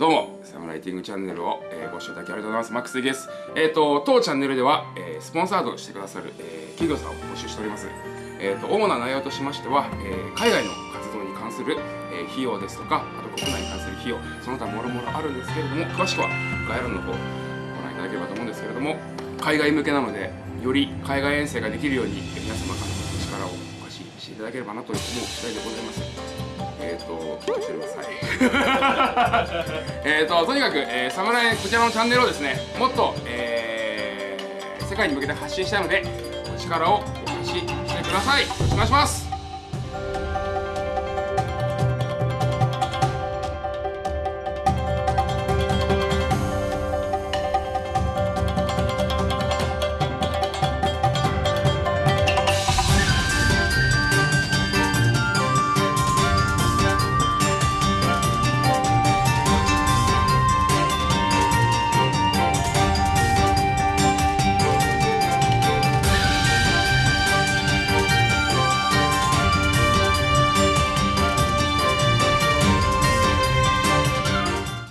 どうもサムライティングチャンネルを、えーご視聴いただきありがとうございます。マックスです。えっ、と当チャンネルでは、えースポンサードしてくださる、え企業さんを募集しております。えー、と主な内容としましては、え海外の活動に関する、え費用ですとかあと国内に関する費用その他もろもろあるんですけれども詳しくは概要欄の方ご覧いただければと思うんですけれども海外向けなのでより海外遠征ができるように皆様からの力をお貸ししていただければなという思う次第でございます。えっととにかく、えー、サムライこちらのチャンネルをですねもっと、えー世界に向けて発信したいのでお力をお貸ししてください。よろしくお願いします。